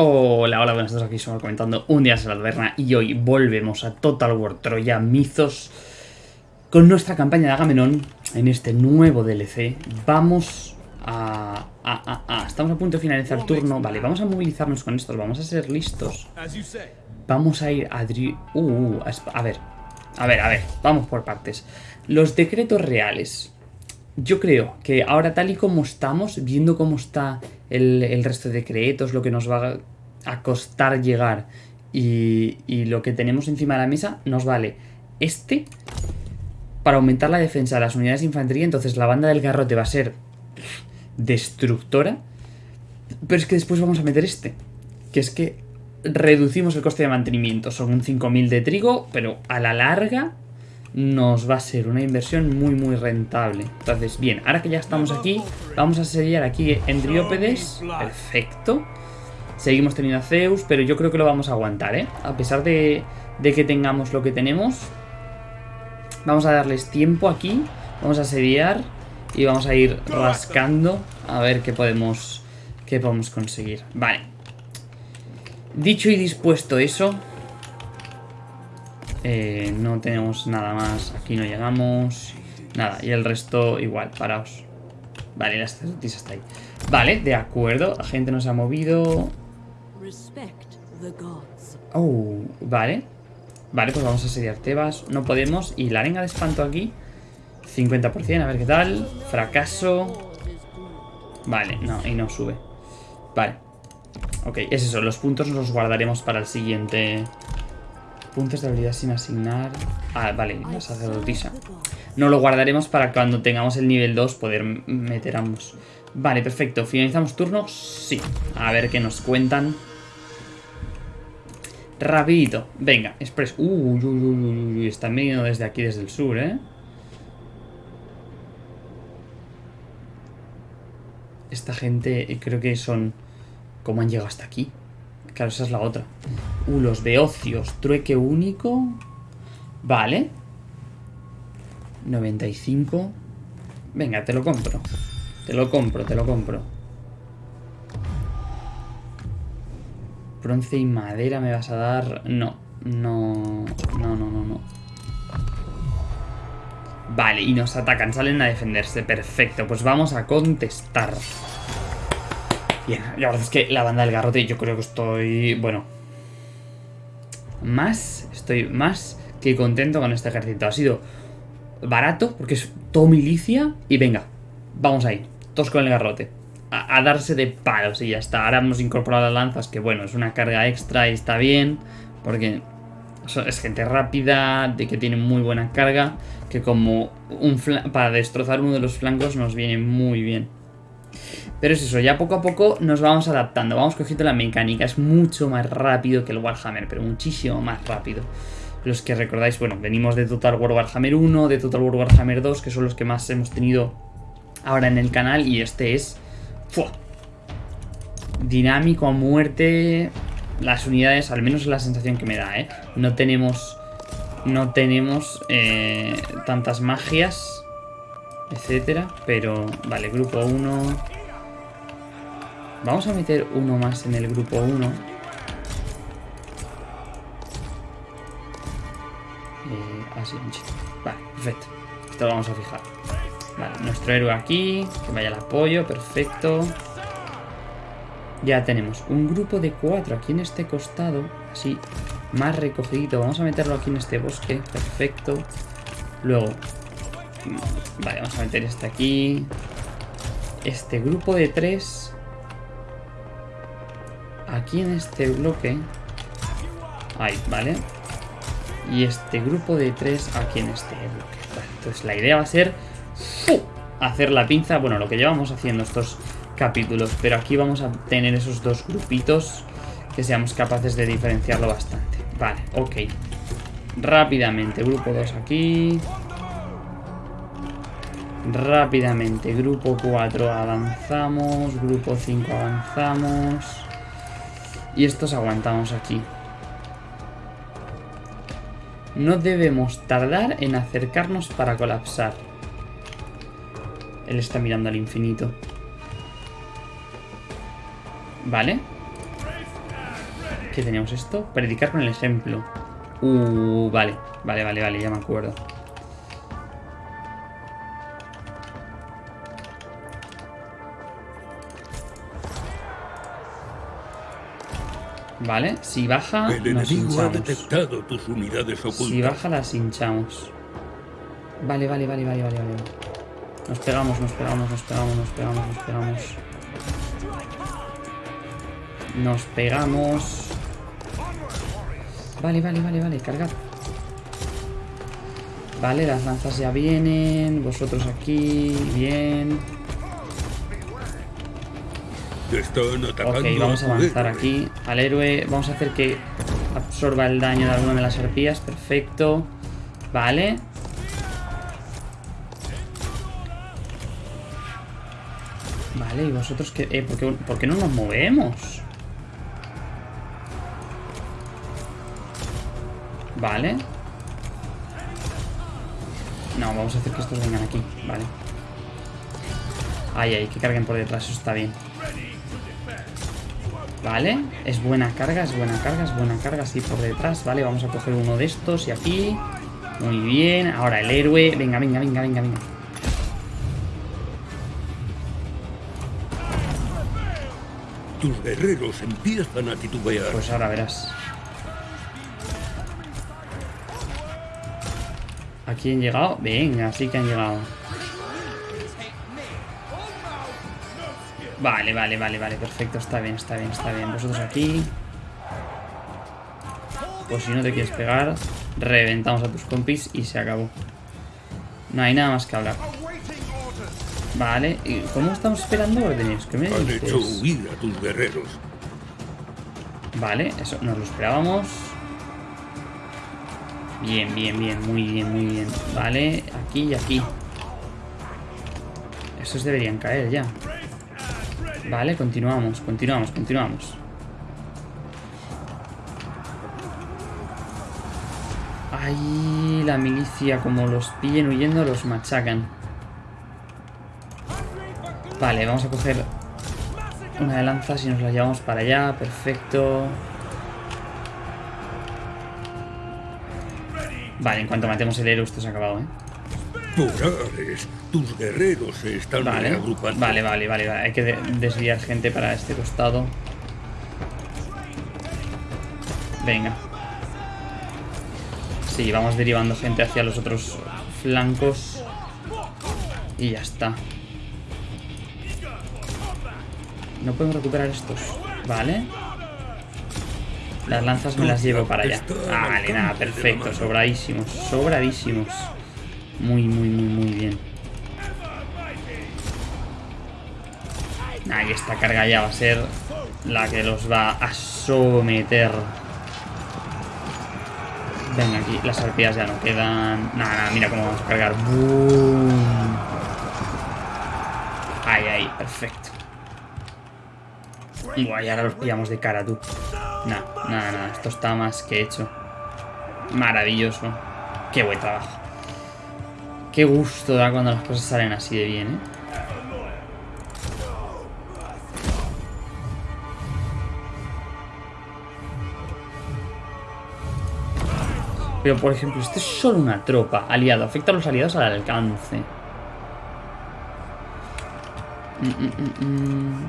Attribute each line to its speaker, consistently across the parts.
Speaker 1: Hola, hola, buenas tardes, aquí estamos comentando un día en la taberna y hoy volvemos a Total War Troya Mizos con nuestra campaña de Agamenón en este nuevo DLC. Vamos a, a, a, Estamos a punto de finalizar el turno. Vale, vamos a movilizarnos con estos, vamos a ser listos. Vamos a ir a... Uh, uh, a ver, a ver, a ver, vamos por partes. Los decretos reales. Yo creo que ahora tal y como estamos, viendo cómo está el, resto de decretos, lo que nos va a costar llegar y, y, lo que tenemos encima de la mesa, nos vale este para aumentar la defensa de las unidades de infantería. Entonces la banda del garrote va a ser destructora. Pero es que después vamos a meter este. Que es que reducimos el coste de mantenimiento. Son un 5.000 de trigo, pero a la larga nos va a ser una inversión muy muy rentable. Entonces, bien, ahora que ya estamos aquí, vamos a sellar aquí en Driópedes. Perfecto. Seguimos teniendo a Zeus, pero yo creo que lo vamos a aguantar, ¿eh? A pesar de, de que tengamos lo que tenemos. Vamos a darles tiempo aquí. Vamos a sediar y vamos a ir rascando a ver qué podemos, qué podemos conseguir. Vale. Dicho y dispuesto eso, eh, no tenemos nada más. Aquí no llegamos. Nada, y el resto igual, paraos. Vale, la sacerdotisa está ahí. Vale, de acuerdo. La gente nos ha movido. Oh, vale. Vale, pues vamos a asediar Tebas. No podemos. Y la arenga de espanto aquí. 50%, a ver qué tal. Fracaso. Vale, no, y no sube. Vale. Ok, es eso. Los puntos los guardaremos para el siguiente Puntos de habilidad sin asignar. Ah, vale, la sacerdotisa. No lo guardaremos para cuando tengamos el nivel 2 poder meter ambos. Vale, perfecto. ¿Finalizamos turno? Sí. A ver qué nos cuentan. Rapidito. Venga, express. Uy, uy, uy, uy, Están viniendo desde aquí, desde el sur, ¿eh? Esta gente eh, creo que son... ¿Cómo han llegado hasta aquí? Claro, esa es la otra. Uh, los beocios. Trueque único. Vale. 95. Venga, te lo compro. Te lo compro, te lo compro. Bronce y madera me vas a dar... No, no, no, no, no, no. Vale, y nos atacan, salen a defenderse. Perfecto, pues vamos a contestar. Bien, la verdad es que la banda del garrote yo creo que estoy, bueno, más, estoy más que contento con este ejército. Ha sido barato porque es todo milicia y venga, vamos ahí, todos con el garrote. A, darse de palos y ya está. Ahora hemos incorporado las lanzas, que bueno, es una carga extra y está bien, porque es gente rápida, de que tiene muy buena carga, que como un para destrozar uno de los flancos nos viene muy bien. Pero es eso, ya poco a poco nos vamos adaptando, vamos cogiendo la mecánica, es mucho más rápido que el Warhammer, pero muchísimo más rápido. Los que recordáis, bueno, venimos de Total War Warhammer 1, de Total War Warhammer 2, que son los que más hemos tenido ahora en el canal, y este es... ¡fua! Dinámico a muerte, las unidades, al menos es la sensación que me da, ¿eh? No tenemos... No tenemos eh, tantas magias, etcétera, pero... Vale, grupo 1... Vamos a meter uno más en el grupo 1. Eh, así, Vale, perfecto. Esto lo vamos a fijar. Vale, nuestro héroe aquí. Que vaya el apoyo, perfecto. Ya tenemos un grupo de cuatro aquí en este costado. Así, más recogido. Vamos a meterlo aquí en este bosque. Perfecto. Luego... Vale, vamos a meter este aquí. Este grupo de tres aquí en este bloque. Ahí, ¿vale? Y este grupo de tres aquí en este bloque. entonces la idea va a ser hacer la pinza. Bueno, lo que llevamos haciendo estos capítulos. Pero aquí vamos a tener esos dos grupitos que seamos capaces de diferenciarlo bastante. Vale, ok. Rápidamente, grupo 2 aquí. Rápidamente, grupo 4 avanzamos. Grupo 5 avanzamos. Y estos aguantamos aquí. No debemos tardar en acercarnos para colapsar. Él está mirando al infinito. Vale. ¿Qué teníamos esto? Predicar con el ejemplo. Uh, vale, vale, vale, vale, ya me acuerdo. Vale, si baja,
Speaker 2: El
Speaker 1: nos
Speaker 2: enemigo ha
Speaker 1: hinchamos.
Speaker 2: detectado tus unidades ocultas.
Speaker 1: Si baja, las hinchamos. Vale, vale, vale, vale, vale, vale. Nos pegamos, nos pegamos, nos pegamos, nos pegamos, nos pegamos. Nos pegamos. Vale, vale, vale, vale, cargad. Vale, las lanzas ya vienen. Vosotros aquí, bien.
Speaker 2: Están atacando
Speaker 1: Ok, vamos a avanzar aquí. Al héroe, vamos a hacer que absorba el daño de alguna de las arpías. Perfecto. Vale. Vale, y vosotros que... Eh, ¿por qué, por qué no nos movemos? Vale. No, vamos a hacer que estos vengan aquí. Vale. Ay, ay, que carguen por detrás, eso está bien. Vale, es buena carga, es buena carga, es buena carga, así por detrás, vale, vamos a coger uno de estos y aquí. Muy bien, ahora el héroe, venga, venga, venga, venga, venga.
Speaker 2: Tus guerreros empiezan a titubear.
Speaker 1: Pues ahora verás. ¿Aquí han llegado? Venga, sí que han llegado. Vale, vale, vale, vale, perfecto, está bien, está bien, está bien. Vosotros aquí. Pues si no te quieres pegar, reventamos a tus compis y se acabó. No hay nada más que hablar. Vale, ¿y cómo estamos esperando órdenes? ¿Qué me
Speaker 2: Han hecho huir a tus guerreros.
Speaker 1: Vale, eso nos lo esperábamos. Bien, bien, bien, muy bien, muy bien. Vale, aquí y aquí. Estos deberían caer ya. Vale, continuamos, continuamos, continuamos. Ahí la milicia, como los pillen huyendo, los machacan. Vale, vamos a coger una de lanzas y nos la llevamos para allá. Perfecto. Vale, en cuanto matemos el héroe, esto se ha acabado, ¿eh?
Speaker 2: Tus guerreros se están
Speaker 1: Vale,
Speaker 2: reagrupando.
Speaker 1: vale, vale, vale, vale. Hay que de- desviar gente para este costado. Venga. Sí, vamos derivando gente hacia los otros flancos. Y ya está. No podemos recuperar estos. Vale. Las lanzas me las llevo para allá. Vale, nada, perfecto. Sobradísimos, sobradísimos. Muy, muy, muy, muy bien. Ahí esta carga ya va a ser la que los va a someter. Venga, aquí las arpías ya no quedan. Nada, nada, mira cómo vamos a cargar. ¡Boom! Ahí, ahí, perfecto. Buah, y ahora los pillamos de cara, tú. Nada, nada, nada. Esto está más que hecho. Maravilloso. Qué buen trabajo. Qué gusto da cuando las cosas salen así de bien, ¿eh? Pero, por ejemplo, esto es solo una tropa aliado. Afecta a los aliados al alcance. Mm, mm, mm.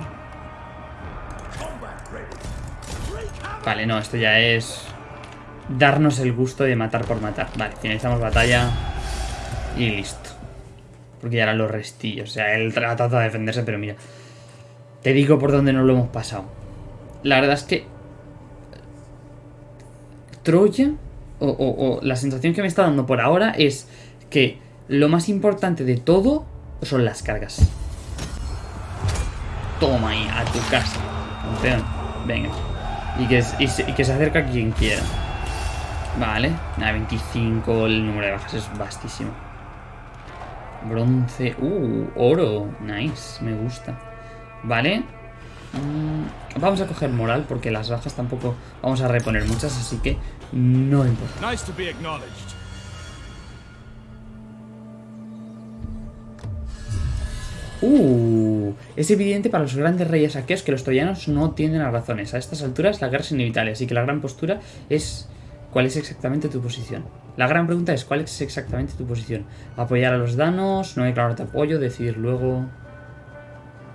Speaker 1: Vale, no, esto ya es... Darnos el gusto de matar por matar. Vale, finalizamos batalla. Y listo. Porque ya eran los restillos. O sea, él tra- trata de defenderse, pero mira. Te digo por dónde no lo hemos pasado. La verdad es que... Troya, o, o- la sensación que me está dando por ahora es que lo más importante de todo son las cargas. Toma ahí, a tu casa. Campeón. Venga. Y que, y se, que se acerca quien quiera. Vale. Nada, 25. El número de bajas es vastísimo. Bronce. Uh, oro. Nice. Me gusta. Vale. Mm, vamos a coger moral porque las bajas tampoco vamos a reponer muchas, así que no importa.
Speaker 3: Nice to be acknowledged.
Speaker 1: Uh, es evidente para los grandes reyes aqueos que los troyanos no tienden a razones. A estas alturas la guerra es inevitable, así que la gran postura es cuál es exactamente tu posición. La gran pregunta es cuál es exactamente tu posición. Apoyar a los danos, no declarar tu apoyo, decidir luego...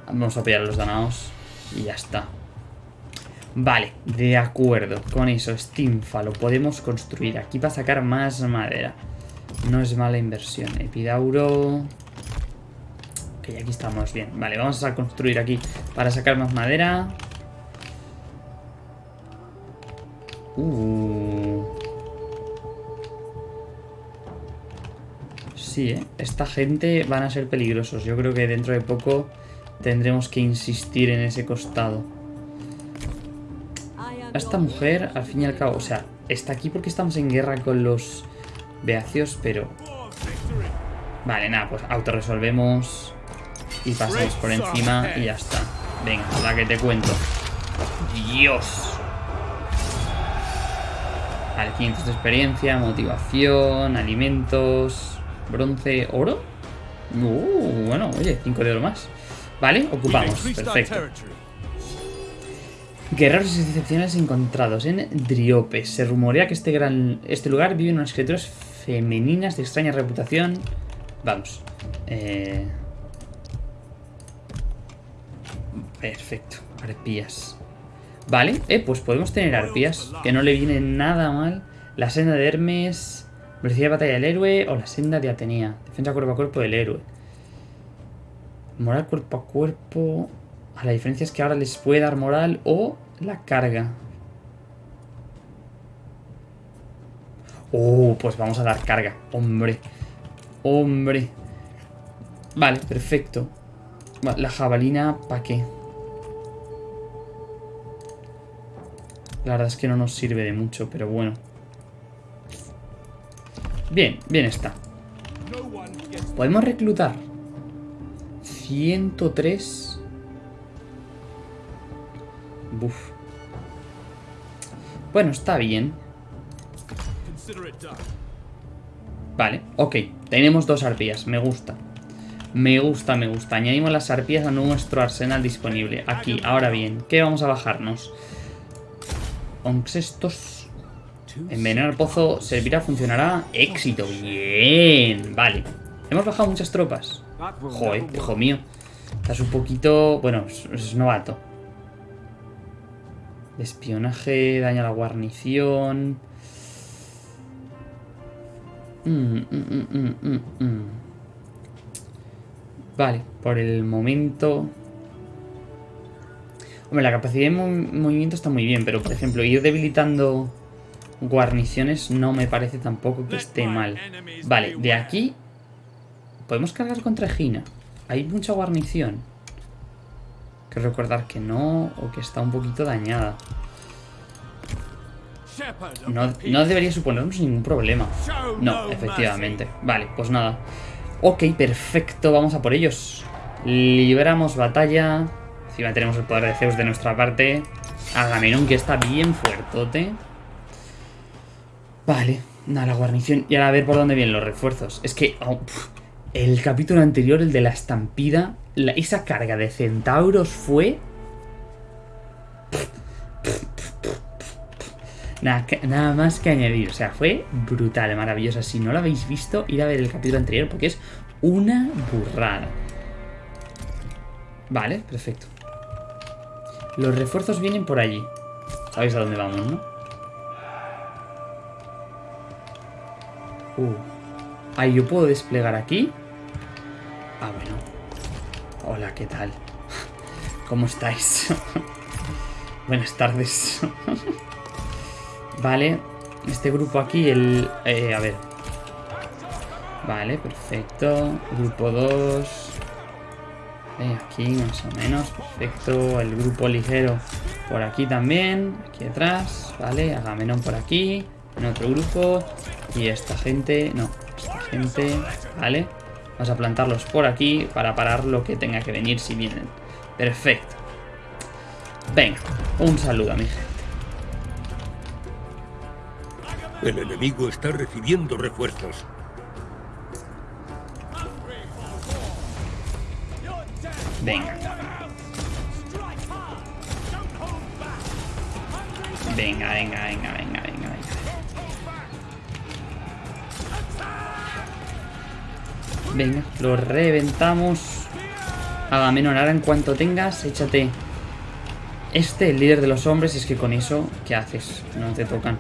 Speaker 1: Vamos a apoyar a los danos y ya está. Vale, de acuerdo. Con eso, Steamfa lo podemos construir. Aquí para sacar más madera. No es mala inversión. Epidauro... Ok, aquí estamos bien. Vale, vamos a construir aquí para sacar más madera. Uh. Sí, ¿eh? Esta gente van a ser peligrosos. Yo creo que dentro de poco tendremos que insistir en ese costado. Esta mujer, al fin y al cabo, o sea, está aquí porque estamos en guerra con los beacios, pero... Vale, nada, pues autorresolvemos y pasamos por encima y ya está. Venga, la que te cuento. Dios. Vale, 500 de experiencia, motivación, alimentos, bronce, oro. Uh, bueno, oye, 5 de oro más. Vale, ocupamos. Perfecto. Guerreros excepcionales encontrados en Driope. Se rumorea que este, gran, este lugar viven unas criaturas femeninas de extraña reputación. Vamos. Eh... Perfecto. Arpías. Vale, eh, pues podemos tener arpías, que no le viene nada mal. La senda de Hermes, velocidad de batalla del héroe o la senda de Atenea. Defensa cuerpo a cuerpo del héroe. Moral cuerpo a cuerpo... A la diferencia es que ahora les puede dar moral o la carga. Oh, pues vamos a dar carga. Hombre. Hombre. Vale, perfecto. La jabalina, ¿para qué? La verdad es que no nos sirve de mucho, pero bueno. Bien, bien está. Podemos reclutar 103. Buf. Bueno, está bien. Vale, ok. Tenemos dos arpías, me gusta. Me gusta, me gusta. Añadimos las arpías a nuestro arsenal disponible. Aquí, ahora bien, ¿qué vamos a bajarnos? estos Envenenar pozo servirá, funcionará. Éxito, bien. Vale. Hemos bajado muchas tropas. Joder, hijo mío. Estás un poquito... Bueno, es, novato. Espionaje, daña la guarnición. Mm, mm, mm, vale, por el momento... Hombre, la capacidad de movimiento está muy bien, pero por ejemplo, ir debilitando guarniciones no me parece tampoco que esté mal. Vale, de aquí podemos cargar contra Gina. Hay mucha guarnición. Que recordar que no, o que está un poquito dañada. No, debería suponernos ningún problema. No, efectivamente. Vale, pues nada. Ok, perfecto, vamos a por ellos. Libramos batalla. Encima tenemos el poder de Zeus de nuestra parte. Agamenón que está bien fuertote. Vale, nada, la guarnición. Y ahora a ver por dónde vienen los refuerzos. Es que oh, el capítulo anterior, el de la estampida, esa carga de centauros fue... Nada, nada, más que añadir. O sea, fue brutal, maravillosa. Si no lo habéis visto, ir a ver el capítulo anterior porque es una burrada. Vale, perfecto. Los refuerzos vienen por allí. Sabéis a dónde vamos, ¿no? Uh. Ahí yo puedo desplegar aquí. Ah, bueno. Hola, ¿qué tal? ¿Cómo estáis? Buenas tardes. vale. Este grupo aquí, el... Eh, a ver. Vale, perfecto. Grupo 2 aquí más o menos, perfecto. El grupo ligero por aquí también, aquí atrás, ¿vale? Agamenón por aquí, en otro grupo. Y esta gente, no, esta gente, ¿vale? Vamos a plantarlos por aquí para parar lo que tenga que venir si vienen. Perfecto. Venga, un saludo a mi gente.
Speaker 2: El enemigo está recibiendo refuerzos.
Speaker 1: Venga. Venga, venga, venga, venga, venga, venga. Venga, lo reventamos. Agamenón, ahora en cuanto tengas, échate este, el líder de los hombres, es que con eso, ¿qué haces? No te tocan.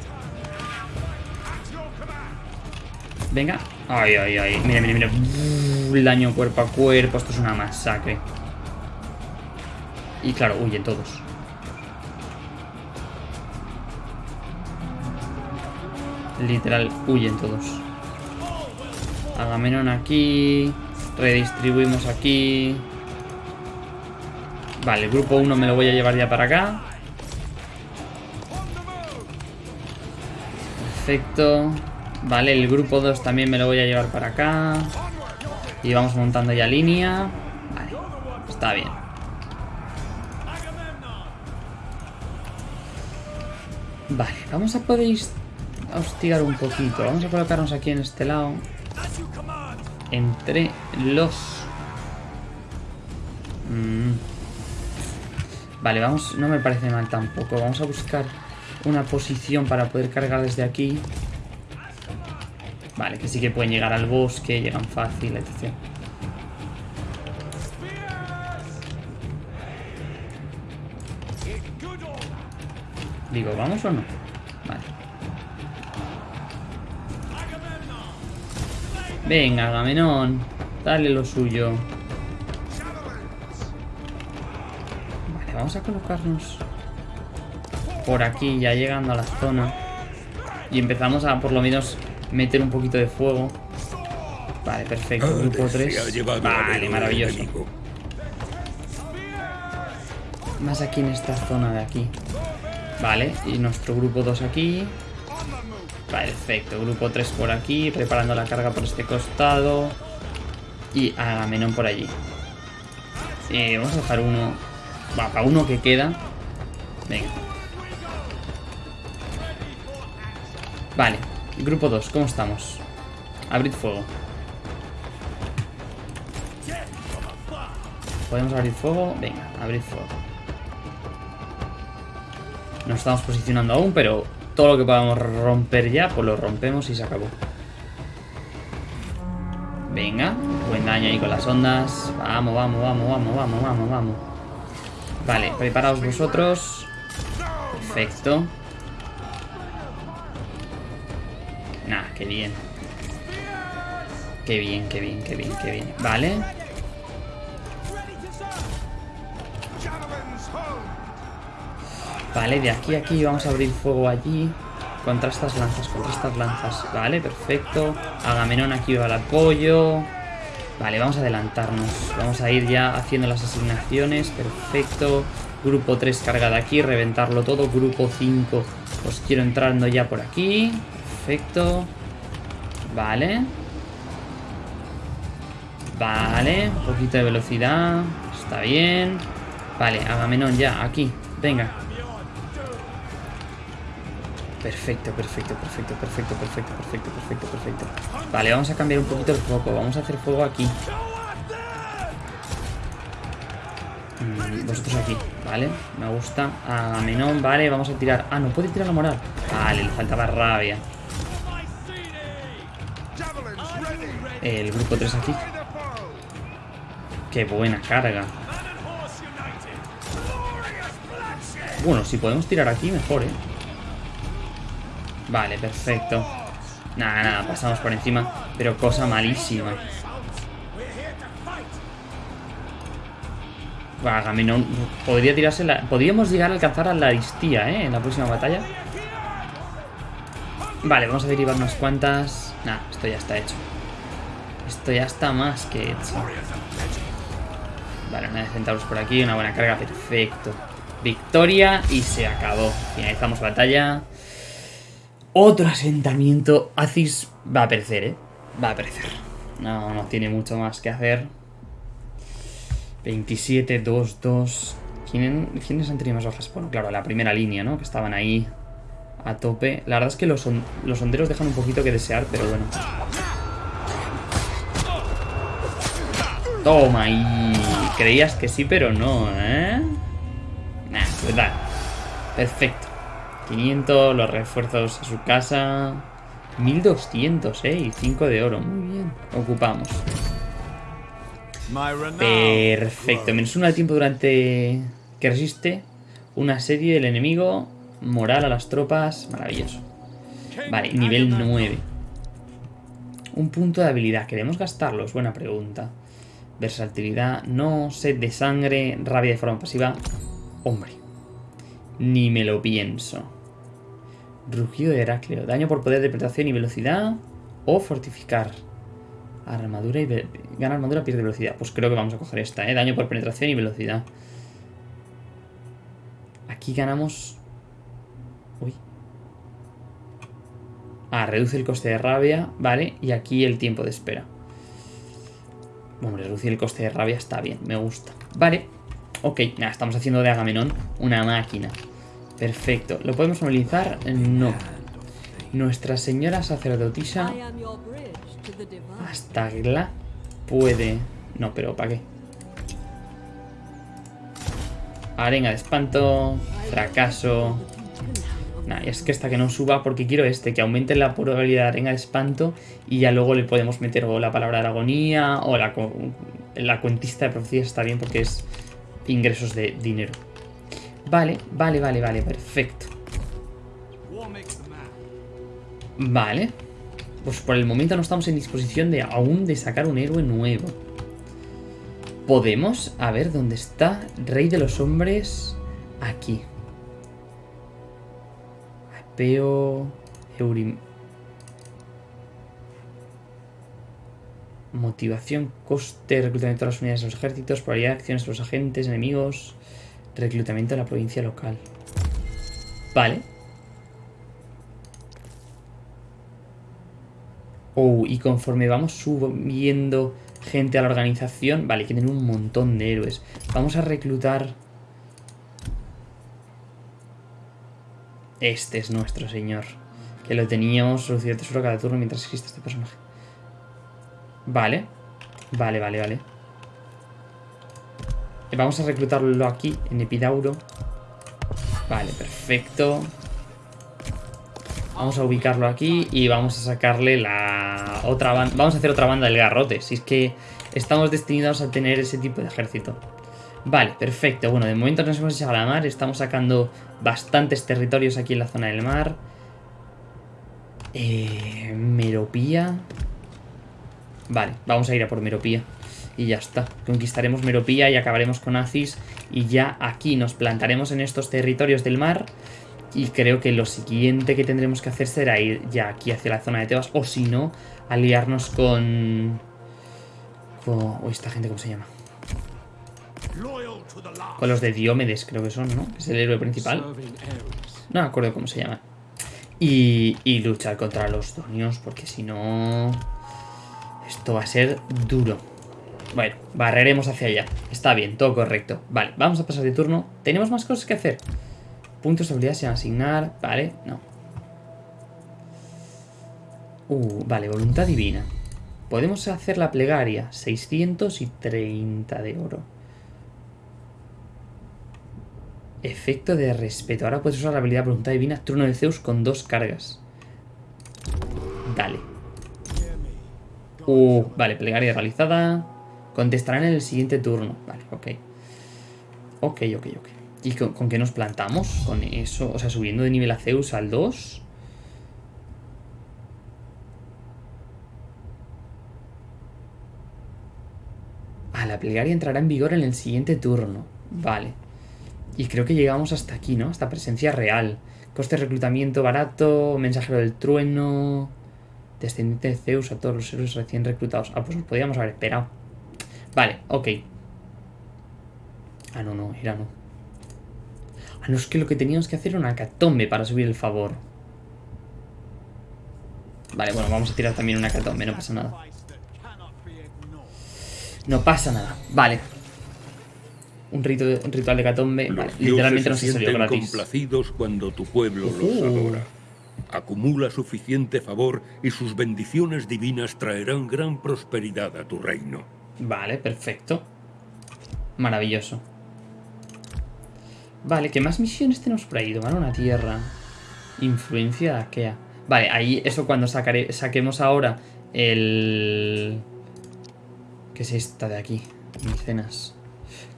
Speaker 1: Venga. Ay, ay, ay. Mira, mira, mira. el daño cuerpo a cuerpo. Esto es una masacre. Y claro, huyen todos. Literal, huyen todos. Agamenón aquí. Redistribuimos aquí. Vale, el grupo 1 me lo voy a llevar ya para acá. Perfecto. Vale, el grupo 2 también me lo voy a llevar para acá. Y vamos montando ya línea. Vale, está bien. Vale, vamos a poder hostigar un poquito. Vamos a colocarnos aquí en este lado. Entre los... Mmm Vale, vamos, no me parece mal tampoco. Vamos a buscar una posición para poder cargar desde aquí. Vale, que sí que pueden llegar al bosque, llegan fácil, etc. Digo, ¿vamos o no? Venga, Agamenón. Dale lo suyo. vamos a colocarnos por aquí, ya llegando a la zona. Y empezamos a, por lo menos, meter un poquito de fuego. Vale, perfecto. Ah, grupo 3. Vale, maravilloso. Más aquí en esta zona de aquí. Vale, y nuestro grupo 2 aquí. Perfecto, grupo 3 por aquí, preparando la carga por este costado. Y Agamenón por allí. Vamos a dejar uno Va, para uno que queda. Venga. Vale. Grupo 2, ¿cómo estamos? Abrid fuego. ¿Podemos abrir fuego? Venga, abrid fuego. No estamos posicionando aún, pero todo lo que podamos romper ya, pues lo rompemos y se acabó. Venga, buen daño ahí con las ondas. Vamos, vamos, vamos, vamos, vamos, vamos, vamos. Vale, preparaos vosotros. Perfecto. Nah, qué bien. Qué bien, qué bien, qué bien, qué bien. Vale. Vale, de aquí a aquí vamos a abrir fuego allí. Contra estas lanzas, contra estas lanzas. Vale, perfecto. Agamenón aquí va al apoyo. Vale, vamos a adelantarnos. Vamos a ir ya haciendo las asignaciones. Perfecto. Grupo 3 cargada aquí, reventarlo todo. Grupo 5 os quiero entrando ya por aquí. Perfecto. Vale. Vale, un poquito de velocidad. Está bien. Vale, Agamenón ya, aquí. Venga. Perfecto, perfecto, perfecto, perfecto, perfecto, perfecto, perfecto, perfecto. Vale, vamos a cambiar un poquito el foco. Vamos a hacer fuego aquí. Mm, vosotros aquí, ¿vale? Me gusta. Agamenón, vale, vamos a tirar. Ah, no puede tirar la moral. Vale, le faltaba rabia. El grupo 3 aquí. Qué buena carga. Bueno, si podemos tirar aquí, mejor, ¿eh? Vale, perfecto. Nada, nada, pasamos por encima. Pero cosa malísima. Agamenón podría tirarse la... Podríamos llegar a alcanzar a la Aristía, ¿eh? En la próxima batalla. Vale, vamos a derivar unas cuantas... Nah, esto ya está hecho. Esto ya está más que hecho. Vale, una de centauros por aquí, una buena carga, perfecto. Victoria y se acabó. Finalizamos batalla. Otro asentamiento. Aziz va a perecer, ¿eh? Va a perecer. No, no tiene mucho más que hacer. 27, 2, 2. ¿Quiénes han tenido más bajas? Bueno, claro, la primera línea, ¿no? Que estaban ahí a tope. La verdad es que los, los honderos dejan un poquito que desear, pero bueno. Toma y creías que sí, pero no, ¿eh? Nah, dale. Perfecto. 500, los refuerzos a su casa. 1200, ¿eh? Y 5 de oro. Muy bien. Ocupamos. Perfecto. Menos uno de tiempo durante que resiste. Una serie del enemigo. Moral a las tropas. Maravilloso. Vale, nivel 9. Un punto de habilidad. ¿Queremos gastarlos? Buena pregunta. Versatilidad. No. Sed de sangre. Rabia de forma pasiva. Hombre. Ni me lo pienso. Rugido de Heracleo. Daño por poder de penetración y velocidad. O fortificar. Armadura y... Gana armadura, pierde velocidad. Pues creo que vamos a coger esta, ¿eh? Daño por penetración y velocidad. Aquí ganamos... Uy. Ah, reduce el coste de rabia, vale. Y aquí el tiempo de espera. Bueno, reducir el coste de rabia está bien, me gusta. Vale. Ok, nada, estamos haciendo de Agamenón una máquina. Perfecto. ¿Lo podemos movilizar? No. Nuestra señora sacerdotisa hasta Gla puede... No, pero ¿para qué? Arenga de espanto. Fracaso. Nah, es que esta que no suba porque quiero este, que aumente la probabilidad de arenga de espanto y ya luego le podemos meter o la palabra de agonía o la, la cuentista de profecías está bien porque es ingresos de dinero. Vale, vale, vale, vale, perfecto. Vale. Pues por el momento no estamos en disposición de aún de sacar un héroe nuevo. Podemos, a ver, ¿dónde está? Rey de los hombres, aquí. Apeo, Eurim... Motivación, coste, reclutamiento de las unidades de los ejércitos, probabilidad de acciones de los agentes, enemigos, reclutamiento de la provincia local. Vale. Oh, y conforme vamos subiendo gente a la organización... Vale, que tienen un montón de héroes. Vamos a reclutar... Este es nuestro señor. Que lo teníamos reducido tesoro cada turno mientras existe este personaje. Vale. Vale, vale, vale. Vamos a reclutarlo aquí, en Epidauro. Vale, perfecto. Vamos a ubicarlo aquí y vamos a sacarle la otra banda. Vamos a hacer otra banda del garrote. Si es que estamos destinados a tener ese tipo de ejército. Vale, perfecto. Bueno, de momento nos hemos echado a la mar. Estamos sacando bastantes territorios aquí en la zona del mar. Eh, Meropía. Vale, vamos a ir a por Meropía. Y ya está. Conquistaremos Meropía y acabaremos con Aziz. Y ya aquí nos plantaremos en estos territorios del mar. Y creo que lo siguiente que tendremos que hacer será ir ya aquí hacia la zona de Tebas. O si no, aliarnos con... con... Esta gente, ¿cómo se llama? Con los de Diomedes, creo que son, ¿no? Es el héroe principal. No me acuerdo cómo se llama. Y, y luchar contra los donios, porque si no... Esto va a ser duro. Bueno, barreremos hacia allá. Está bien, todo correcto. Vale, vamos a pasar de turno. Tenemos más cosas que hacer. Puntos de habilidad se a asignar. Vale, no. Uh, vale, voluntad divina. Podemos hacer la plegaria. 630 de oro. Efecto de respeto. Ahora puedes usar la habilidad voluntad divina. Turno de Zeus con dos cargas. Dale. Uh, vale, plegaria realizada. Contestarán en el siguiente turno. Vale, ok. Ok, ok, ok. ¿Y con, qué nos plantamos? Con eso, o sea, subiendo de nivel a Zeus al 2. Ah, la plegaria entrará en vigor en el siguiente turno. Vale. Y creo que llegamos hasta aquí, ¿no? Hasta presencia real. Coste de reclutamiento barato, mensajero del trueno, descendiente de Zeus a todos los héroes recién reclutados. Ah, pues nos podíamos haber esperado. Vale, ok. Ah, no, no, era no. Ah, no, es que lo que teníamos que hacer era una catombe para subir el favor. Vale, bueno, vamos a tirar también una catombe, no pasa nada. No pasa nada, vale. Un, rito, un ritual de catombe, vale, literalmente no se salió gratis.
Speaker 2: complacidos cuando tu pueblo los adora. Acumula suficiente favor y sus bendiciones divinas traerán gran prosperidad a tu reino.
Speaker 1: Vale, perfecto. Maravilloso. Vale, ¿qué más misiones tenemos por ahí? Tomar una tierra. Influencia de. Vale, ahí eso cuando saquemos ahora el... ¿Qué es esta de aquí? Micenas.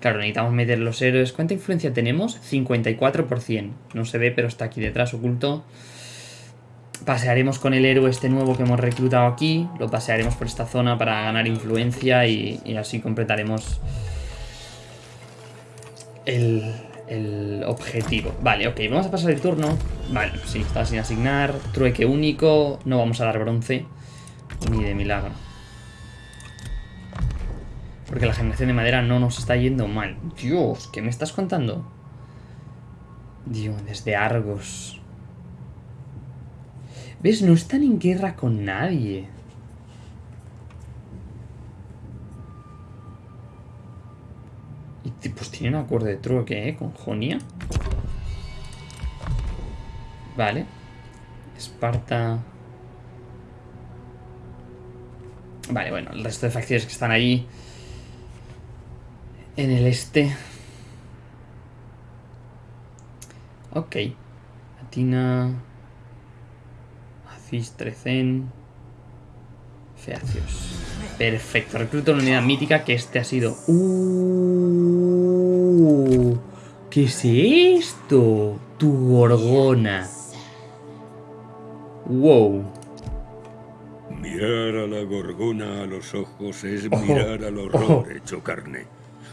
Speaker 1: Claro, necesitamos meter los héroes. ¿Cuánta influencia tenemos? 54%. No se ve, pero está aquí detrás oculto. Pasearemos con el héroe este nuevo que hemos reclutado aquí. Lo pasearemos por esta zona para ganar influencia y, así completaremos el, el objetivo. Vale, ok, vamos a pasar el turno. Vale, sí, está sin asignar. Trueque único. No vamos a dar bronce. Ni de milagro. Porque la generación de madera no nos está yendo mal. Dios, ¿qué me estás contando? Dios, desde Argos. ¿Ves? No están en guerra con nadie. Y pues tiene un acuerdo de trueque, ¿eh? Con Jonia. Vale. Esparta. Vale, bueno, el resto de facciones que están ahí. En el este. Ok. Atina. Acis, Trecen. Feacios. Perfecto. Recluto una unidad mítica que este ha sido. Uh, ¿Qué es esto? Tu gorgona. Wow.
Speaker 2: Mirar a la gorgona a los ojos es mirar al horror hecho carne.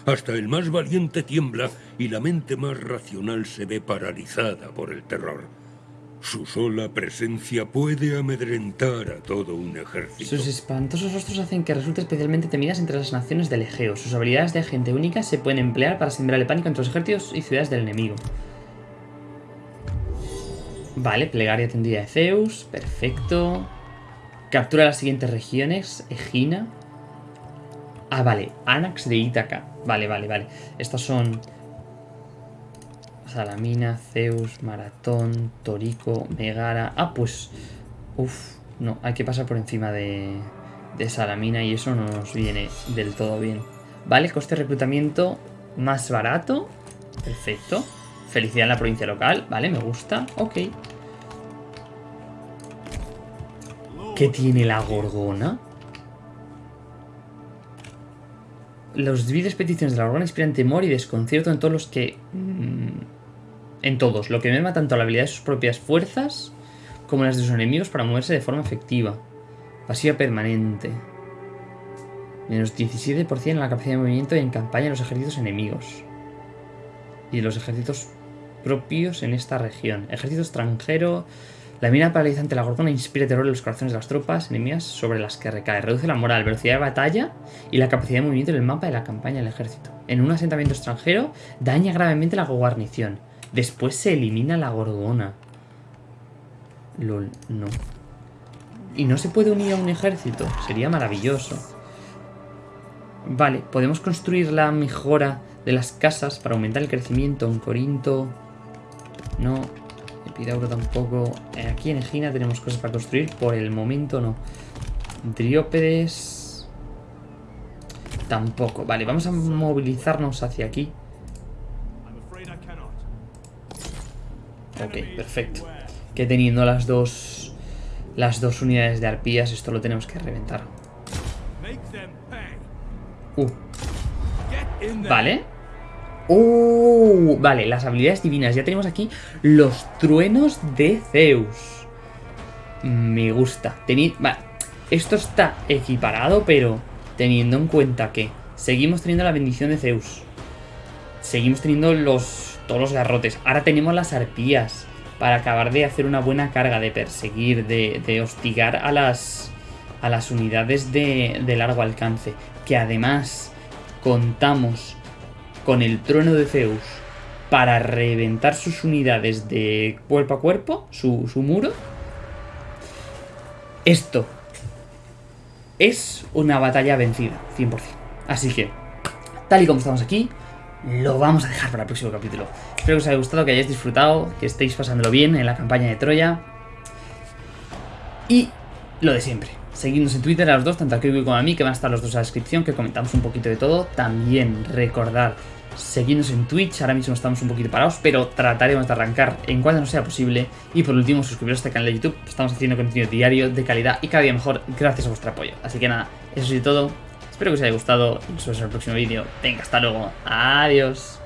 Speaker 2: Hasta el más valiente tiembla y la mente más racional se ve paralizada por el terror. Su sola presencia puede amedrentar a todo un ejército.
Speaker 1: Sus espantosos rostros hacen que resulte especialmente temidas entre las naciones del Egeo. Sus habilidades de agente única se pueden emplear para sembrar el pánico entre los ejércitos y ciudades del enemigo. Vale, plegaria tendida de Zeus. Perfecto. Captura las siguientes regiones. Egina. Ah, vale. Anax de Ítaca. Vale, vale, vale. Estos son... Salamina, Zeus, Maratón, Torico, Megara... Ah, pues... Uf, no, hay que pasar por encima de, de Salamina y eso no nos viene del todo bien. Vale, coste de reclutamiento más barato. Perfecto. Felicidad en la provincia local. Vale, me gusta. Ok. ¿Qué tiene la gorgona? Los vides peticiones de la gorgona inspiran temor y desconcierto en todos los que... mm, en todos, lo que merma tanto la habilidad de sus propias fuerzas como las de sus enemigos para moverse de forma efectiva. Pasiva permanente. Menos 17% en la capacidad de movimiento en campaña de los ejércitos enemigos. Y los ejércitos propios en esta región. Ejército extranjero. La mira paralizante de la gorgona inspira terror en los corazones de las tropas enemigas sobre las que recae. Reduce la moral, velocidad de batalla y la capacidad de movimiento en el mapa de la campaña del ejército. En un asentamiento extranjero daña gravemente la guarnición. Después se elimina la gorgona. Lol, no. Y no se puede unir a un ejército. Sería maravilloso. Vale, podemos construir la mejora de las casas para aumentar el crecimiento. En Corinto. No. Epidauro tampoco. Eh, Aquí en Egina tenemos cosas para construir. Por el momento no. Driópedes. Tampoco. Vale, vamos a movilizarnos hacia aquí. Ok, perfecto. Que teniendo las dos. Las dos unidades de arpías, esto lo tenemos que reventar. Uh, vale. Uh, vale, las habilidades divinas. Ya tenemos aquí los truenos de Zeus. Me gusta. Teni- Esto está equiparado, pero teniendo en cuenta que seguimos teniendo la bendición de Zeus. Seguimos teniendo los todos los garrotes. Ahora tenemos las arpías para acabar de hacer una buena carga, de perseguir, de, hostigar a las, a las unidades de, de largo alcance. Que además contamos con el trueno de Zeus para reventar sus unidades de cuerpo a cuerpo, su, su muro. Esto es una batalla vencida, 100%. Así que, tal y como estamos aquí, lo vamos a dejar para el próximo capítulo. Espero que os haya gustado, que hayáis disfrutado, que estéis pasándolo bien en la campaña de Troya. Y lo de siempre. Seguidnos en Twitter a los dos, tanto a Kirby como a mí, que van a estar los dos en la descripción, que comentamos un poquito de todo. También recordar seguirnos en Twitch, ahora mismo estamos un poquito parados, pero trataremos de arrancar en cuanto no sea posible. Y por último, suscribiros a este canal de YouTube, estamos haciendo contenido diario, de calidad y cada día mejor, gracias a vuestro apoyo. Así que nada, eso es todo, espero que os haya gustado, nos vemos en el próximo vídeo. Venga, hasta luego, adiós.